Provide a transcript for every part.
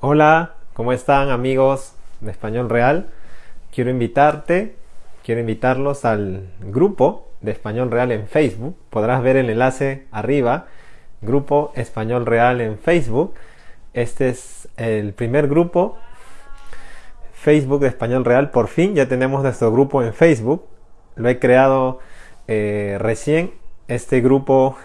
Hola, ¿cómo están amigos de Español Real? Quiero invitarte, quiero invitarlos al grupo de Español Real en Facebook. Podrás ver el enlace arriba, Grupo Español Real en Facebook. Este es el primer grupo Facebook de Español Real. Por fin ya tenemos nuestro grupo en Facebook. Lo he creado eh, recién. Este grupo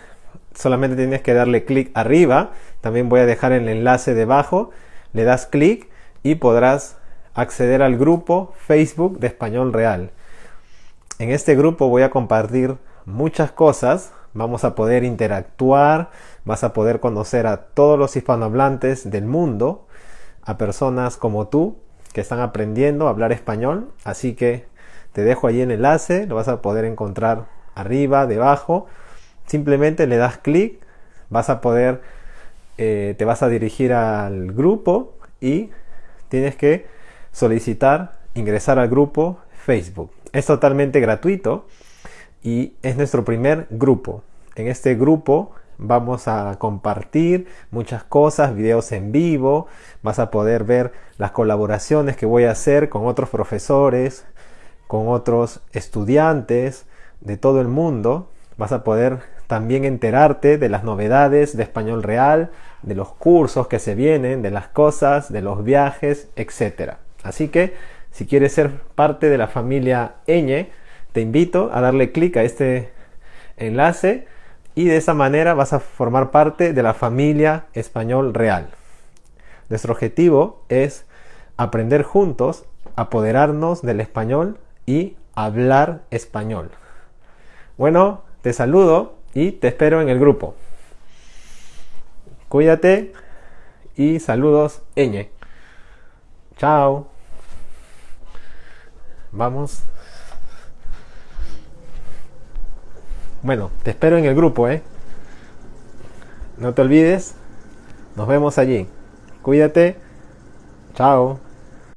solamente tienes que darle clic arriba. También voy a dejar el enlace debajo. Le das clic y podrás acceder al grupo Facebook de Español Real. En este grupo voy a compartir muchas cosas. Vamos a poder interactuar, vas a poder conocer a todos los hispanohablantes del mundo, a personas como tú que están aprendiendo a hablar español. Así que te dejo ahí el enlace, lo vas a poder encontrar arriba, debajo Simplemente le das clic, vas a poder, eh, te vas a dirigir al grupo y tienes que solicitar ingresar al grupo Facebook. Es totalmente gratuito y es nuestro primer grupo. En este grupo vamos a compartir muchas cosas, videos en vivo, vas a poder ver las colaboraciones que voy a hacer con otros profesores, con otros estudiantes de todo el mundo. Vas a poder también enterarte de las novedades de español real, de los cursos que se vienen, de las cosas, de los viajes, etc. Así que si quieres ser parte de la familia Eñe, te invito a darle clic a este enlace y de esa manera vas a formar parte de la familia español real. Nuestro objetivo es aprender juntos, apoderarnos del español y hablar español. Bueno, te saludo y te espero en el grupo. Cuídate y saludos, Eñe. Chao. Vamos. Bueno, te espero en el grupo, ¿eh? No te olvides. Nos vemos allí. Cuídate. Chao.